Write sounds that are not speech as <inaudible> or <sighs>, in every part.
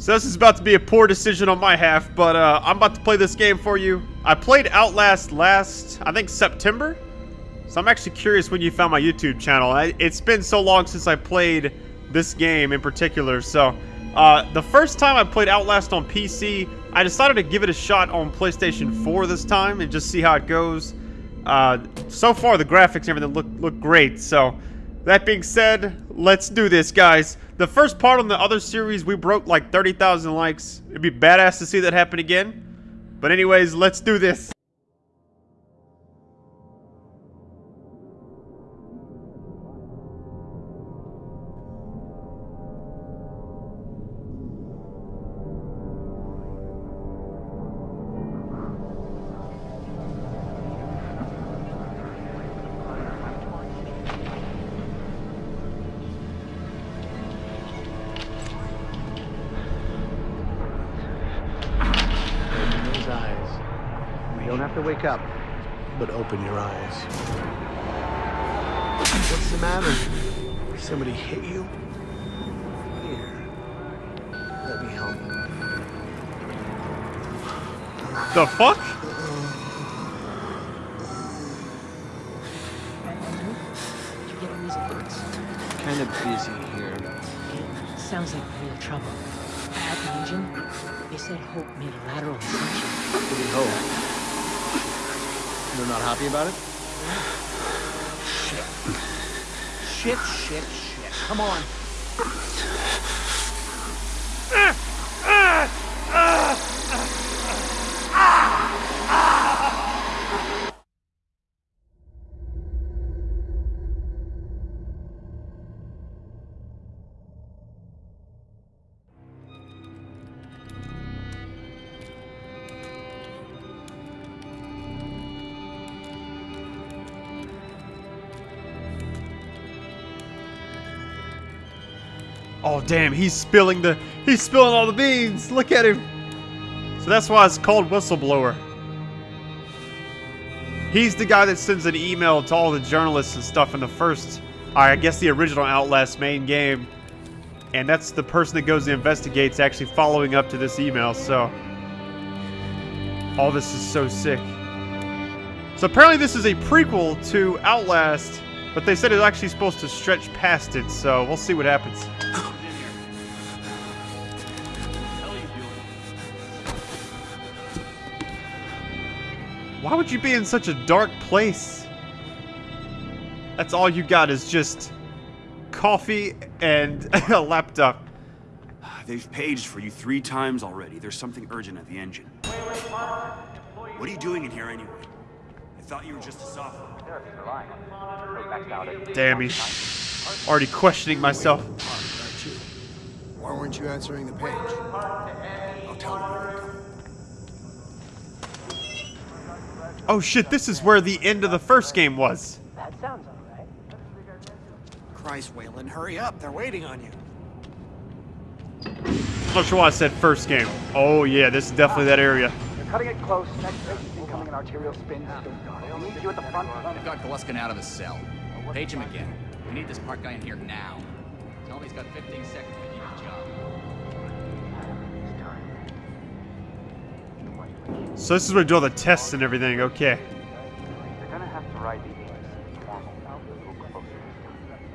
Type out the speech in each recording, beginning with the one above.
So this is about to be a poor decision on my half, but uh, I'm about to play this game for you. I played Outlast last, I think September. So I'm actually curious when you found my YouTube channel. I, it's been so long since I played this game in particular. So uh, the first time I played Outlast on PC, I decided to give it a shot on PlayStation 4 this time and just see how it goes. Uh, so far, the graphics and everything look look great. So that being said, let's do this, guys. The first part on the other series, we broke like 30,000 likes. It'd be badass to see that happen again. But anyways, let's do this. To wake up, but open your eyes. What's the matter? Somebody hit you? Here. Let me help. The fuck? You getting these alerts? Kind of busy here. Sounds like real trouble. At the engine, they said Hope made a lateral ascension. What do you hope? They're not happy about it? <sighs> Shit, shit, shit. Shit. Come on. Oh damn, he's spilling the he's spilling all the beans. Look at him. So that's why it's called whistleblower. He's the guy that sends an email to all the journalists and stuff in the first, I guess the original Outlast main game. And that's the person that goes and investigates actually following up to this email, so. All this is so sick. So apparently this is a prequel to Outlast, but they said it's actually supposed to stretch past it, so we'll see what happens. <laughs> Why would you be in such a dark place? That's all you got is just coffee and <laughs> a laptop. <sighs> They've paged for you three times already. There's something urgent at the engine. What are you doing in here anyway? I thought you were just a sophomore. Damn, he's already questioning myself. Why weren't you answering the page? I'll tell them you're incoming. Oh shit, this is where the end of the first game was. That sounds alright. Christ, Waylon, hurry up. They're waiting on you. I'm not sure why I said first game. Oh yeah, this is definitely that area. They're cutting it close. Next patient's incoming an arterial spin. We need you at the front. They've got Gluskin out of his cell. Page him again. We need this park guy in here now. Tell him he's got 15 seconds So this is where we do all the tests and everything, okay. They're gonna have to ride the AMC normal out a little closer.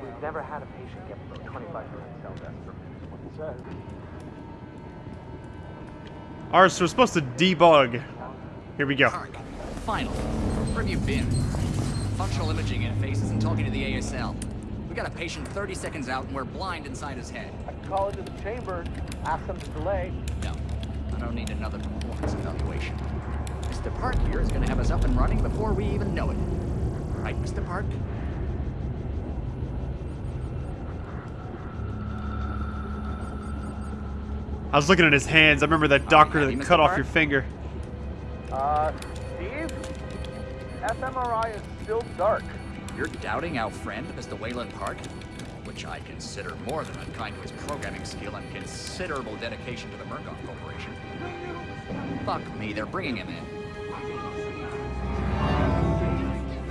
We've never had a patient get below 25 minutes cell death. That's what he says. Alright, so we're supposed to debug. Here we go. Park. Final. Where have you been? Functional imaging interfaces and talking to the ASL. We got a patient 30 seconds out and we're blind inside his head. I can call into the chamber, ask them to delay. No, I don't need another performance evaluation. Mr. Park here is gonna have us up and running before we even know it. Right, Mr. Park? I was looking at his hands. I remember that doctor happy, that Mr. cut off Park? your finger. Uh, Steve? fMRI is still dark. You're doubting our friend, Mr. Waylon Park? which I consider more than unkind to his programming skill and considerable dedication to the Murkoff Corporation. Fuck me, they're bringing him in.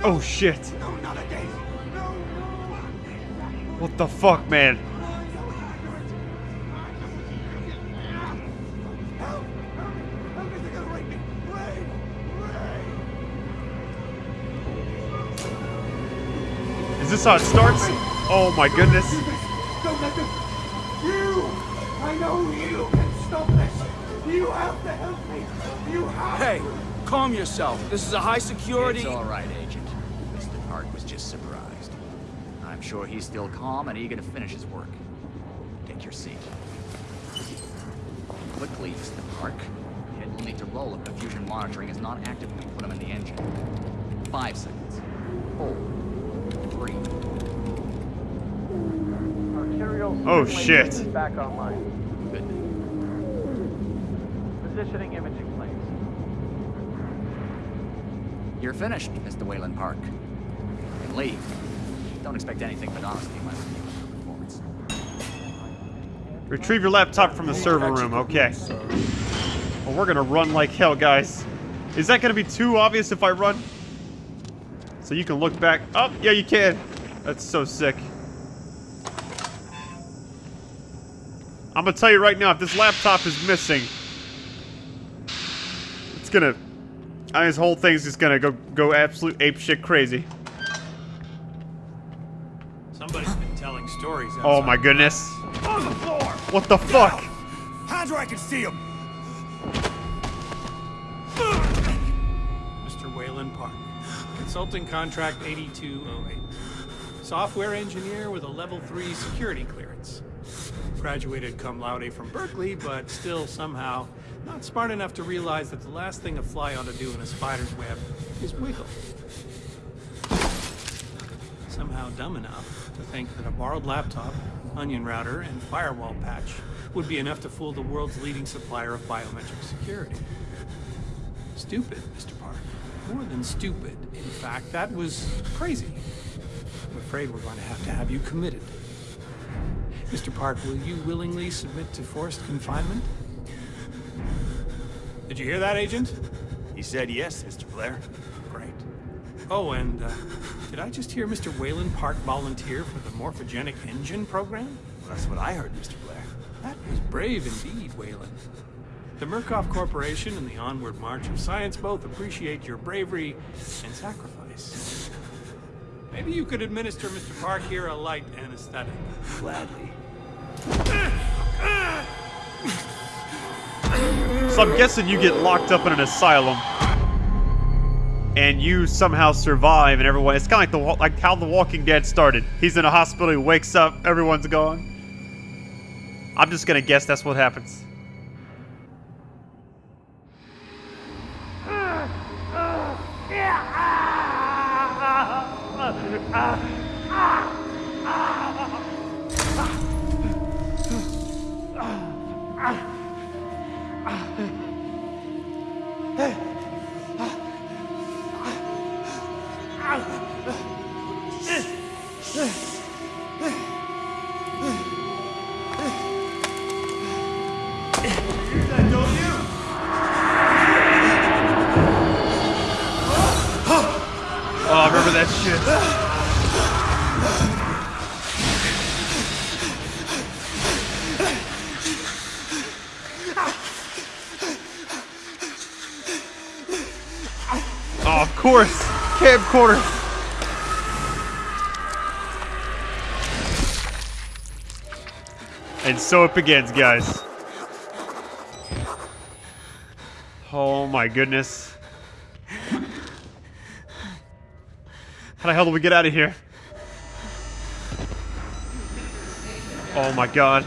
Oh shit. No, not a day. What the fuck, man? Is this how it starts? Oh my goodness. Don't let them. You! I know you can stop this. You have to help me. You have Hey, calm yourself. This is a high security. It's all right, Agent. Mr. Park was just surprised. I'm sure he's still calm and eager to finish his work. Take your seat. Quickly, Mr. Park. Head will need to roll if the fusion monitoring is not active when we put him in the engine. Five seconds. Four. Three. Arterial Oh, shit. Back online. Positioning imaging planes. You're finished, Mr. Waylon Park. You can leave. Don't expect anything but honesty when I performance. Retrieve your laptop from the server room. Okay. Well, we're gonna run like hell, guys. Is that gonna be too obvious if I run? So you can look back. Oh, yeah, you can. That's so sick. I'm gonna tell you right now, if this laptop is missing, it's gonna. I mean, this whole thing's just gonna go go absolute ape shit crazy. Somebody's been telling stories. Oh my goodness. On the floor! What the fuck? Hands where I can see him. Mr. Waylon Park, consulting contract 8208. Software engineer with a level 3 security clearance. Graduated cum laude from Berkeley, but still somehow not smart enough to realize that the last thing a fly ought to do in a spider's web is wiggle. Somehow dumb enough to think that a borrowed laptop, onion router, and firewall patch would be enough to fool the world's leading supplier of biometric security. Stupid, Mr. Park. More than stupid. In fact, that was crazy. I'm afraid we're going to have to have you committed. Mr. Park, will you willingly submit to forced confinement? Did you hear that, Agent? He said yes, Mr. Blaire. Great. Oh, and uh, did I just hear Mr. Waylon Park volunteer for the morphogenic engine program? Well, that's what I heard, Mr. Blaire. That was brave indeed, Waylon. The Murkoff Corporation and the Onward March of Science both appreciate your bravery and sacrifice. Maybe you could administer Mr. Park here a light anesthetic. Gladly. So I'm guessing you get locked up in an asylum, and you somehow survive, and everyone. It's kind of like the like how The Walking Dead started. He's in a hospital, he wakes up, everyone's gone. I'm just gonna guess that's what happens. Oh, of course. Camcorder. And so it begins, guys. Oh my goodness. How the hell do we get out of here? Oh my god.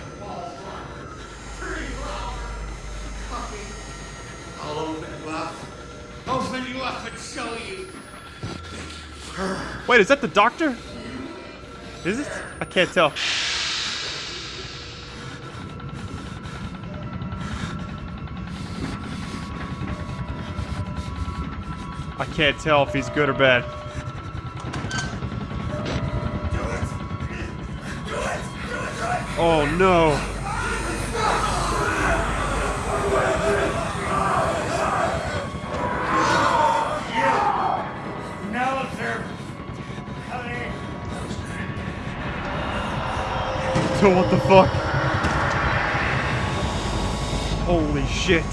Open you up and show you. Wait, is that the doctor? Is it? I can't tell. I can't tell if he's good or bad. Oh no. So <laughs> what the fuck? Holy shit.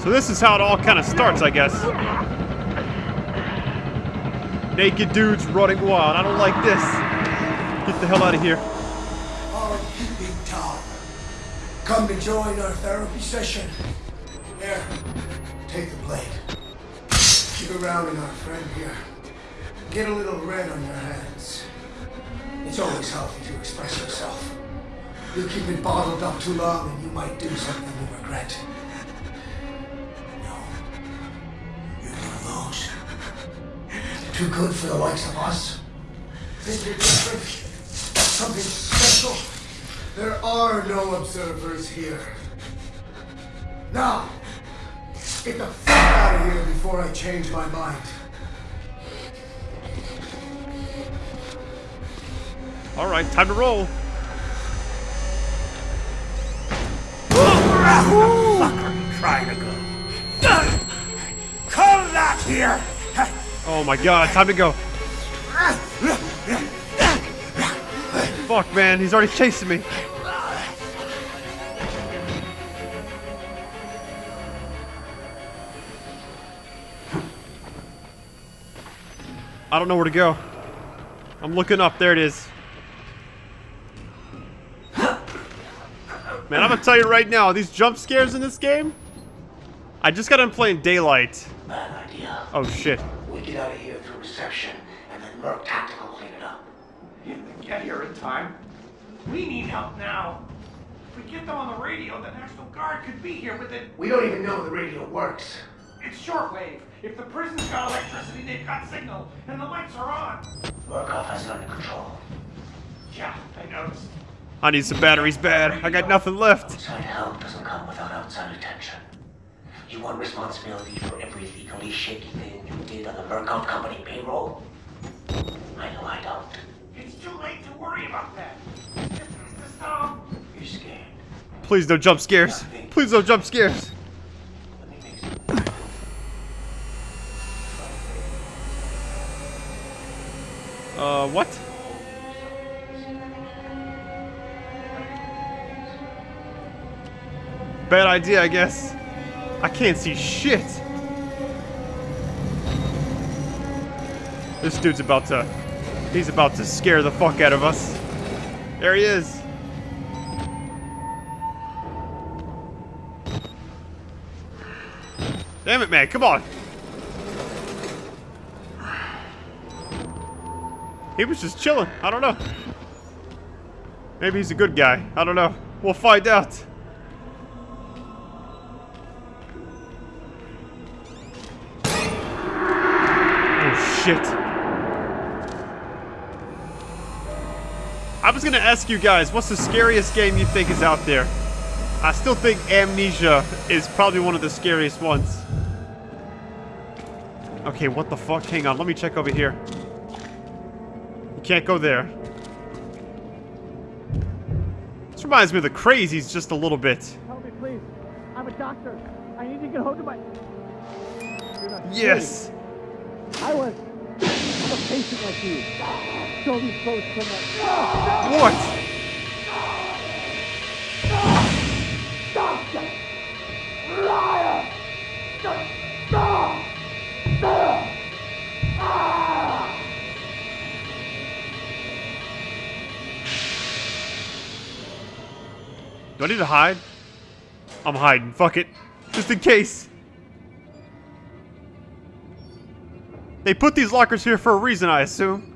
So this is how it all kind of starts, I guess. Naked dudes running wild. I don't like this. Get the hell out of here. Come to join our therapy session. Here. Around our friend here. Get a little red on your hands. It's always healthy to express yourself. You keep it bottled up too long and you might do something you regret. No. You're one of. Too good for the likes of us. Think you're different? Something special? There are no observers here. Now, get the out of here before I change my mind. All right, time to roll. Trying to go. Come back here! Oh my god, time to go. Fuck, man, he's already chasing me. I don't know where to go. I'm looking up. There it is. Man, I'm gonna tell you right now, these jump scares in this game, I just got done playing Daylight. Bad idea. Oh shit. We get out of here through reception, and then Merc Tactical clean it up. If they get here in time, we need help now. If we get them on the radio, the National Guard could be here within. We don't even know the radio works. It's shortwave. If the prison's got electricity, they've got signal, and the lights are on. Murkoff has it under control. Yeah, I noticed. I need some batteries bad. I got nothing left. Outside help doesn't come without outside attention. You want responsibility for every legally shaky thing you did on the Murkoff Company payroll? I know I don't. It's too late to worry about that. This is the stop. You're scared. Please no jump scares. Please no jump scares. Let me make some. Uh, what? Bad idea, I guess. I can't see shit. This dude's about to... He's about to scare the fuck out of us. There he is. Damn it, man. Come on. He was just chilling. I don't know. Maybe he's a good guy. I don't know. We'll find out. Oh, shit. I was gonna ask you guys, what's the scariest game you think is out there? I still think Amnesia is probably one of the scariest ones. Okay, what the fuck? Hang on, let me check over here. Can't go there. This reminds me of the crazies just a little bit. Help me, please. I'm a doctor. I need to get hold of my. Yes! kidding. I was. I'm a patient like you. Show me close to my. What? Doctor! Liar! Stop! Do I need to hide? I'm hiding. Fuck it. Just in case. They put these lockers here for a reason, I assume.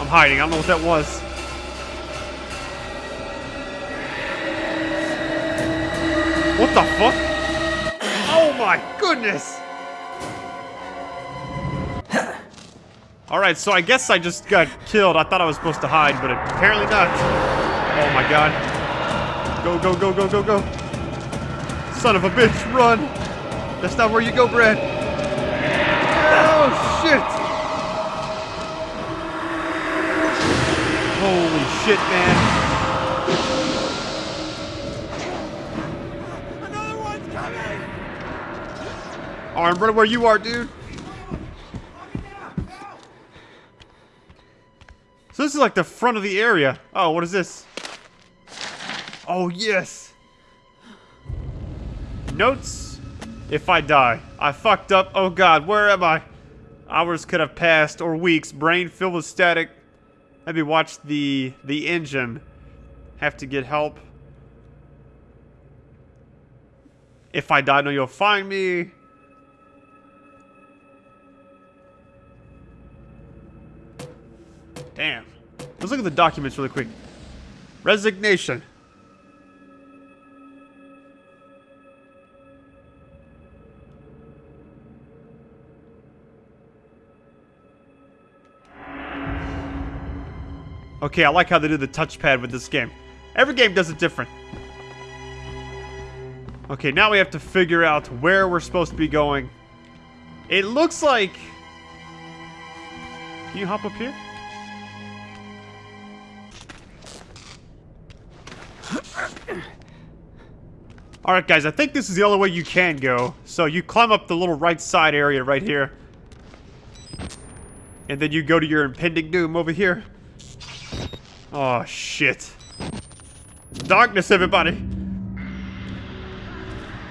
I'm hiding. I don't know what that was. What the fuck? My goodness! <laughs> Alright, so I guess I just got killed. I thought I was supposed to hide, but apparently not. Oh my god. Go, go, go, go, go, go. Son of a bitch, run! That's not where you go, Brad. Oh, shit! Holy shit, man. Another one's I'm running where you are, dude. So this is like the front of the area. Oh, what is this? Oh, yes. Notes. If I die. I fucked up. Oh god, where am I? Hours could have passed, or weeks. Brain filled with static. Maybe watch the the engine. Have to get help. If I die, know you'll find me. Let's look at the documents really quick. Resignation. Okay, I like how they do the touchpad with this game. Every game does it different. Okay, now we have to figure out where we're supposed to be going. It looks like... Can you hop up here? Alright guys, I think this is the only way you can go. So you climb up the little right side area right here. And then you go to your impending doom over here. Oh, shit. Darkness, everybody!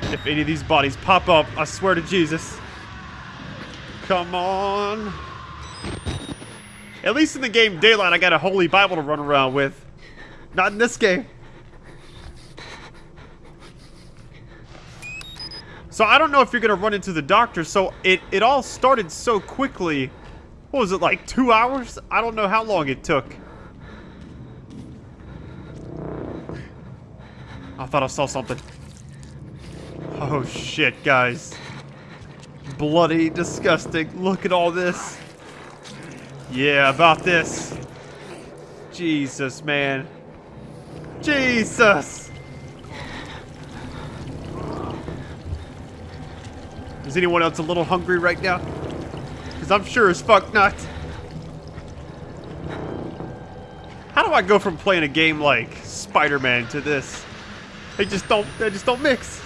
If any of these bodies pop up, I swear to Jesus. Come on. At least in the game Daylight, I got a holy Bible to run around with. Not in this game. So I don't know if you're going to run into the doctor, so it, it all started so quickly. What was it, like two hours? I don't know how long it took. I thought I saw something. Oh shit, guys. Bloody disgusting. Look at all this. Yeah, about this. Jesus, man. Jesus! Is anyone else a little hungry right now? Because I'm sure as fuck not. How do I go from playing a game like Spider-Man to this? They just don't, they just don't mix.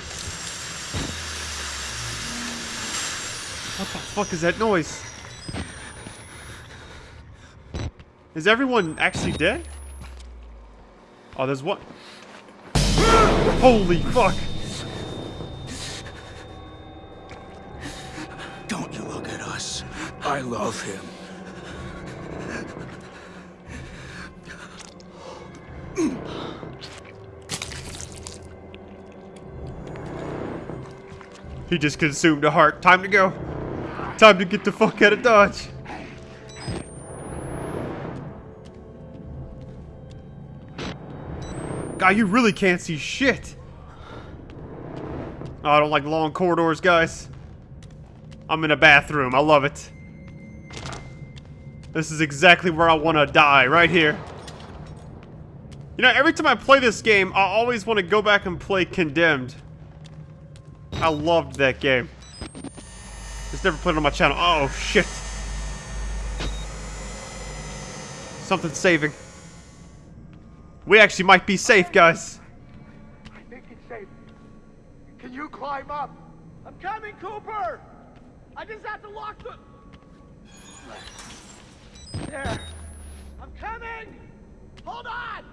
What the fuck is that noise? Is everyone actually dead? Oh, there's one. Holy fuck! I love him. He just consumed a heart. Time to go. Time to get the fuck out of Dodge. God, you really can't see shit. Oh, I don't like long corridors, guys. I'm in a bathroom. I love it. This is exactly where I want to die, right here. You know, every time I play this game, I always want to go back and play Condemned. I loved that game. Just never it on my channel. Oh, shit. Something's saving. We actually might be safe, guys. I think it's safe. Can you climb up? I'm coming, Cooper! I just have to lock the... There. I'm coming! Hold on!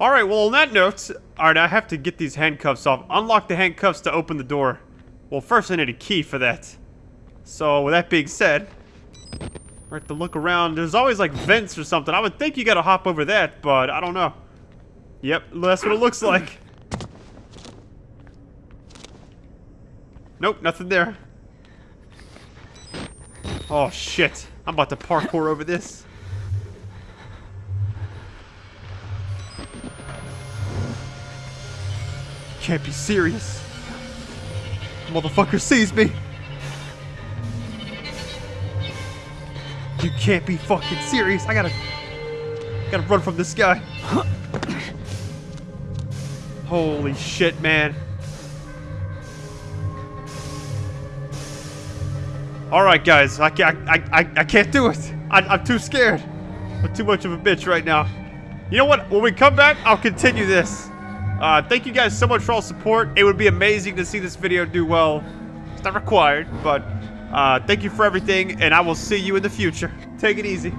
Alright, well on that note, alright, I have to get these handcuffs off. Unlock the handcuffs to open the door. Well, first I need a key for that. So, with that being said, I have to look around. There's always like vents or something. I would think you gotta hop over that, but I don't know. Yep, that's what it looks like. Nope, nothing there. Oh shit, I'm about to parkour over this. Can't be serious. Motherfucker sees me. You can't be fucking serious. I gotta... Gotta run from this guy. Holy shit, man. Alright, guys. I, can't, I, I, I can't do it. I, I'm too scared. I'm too much of a bitch right now. You know what? When we come back, I'll continue this. Uh, thank you guys so much for all support. It would be amazing to see this video do well. It's not required, but Uh, thank you for everything, and I will see you in the future. Take it easy.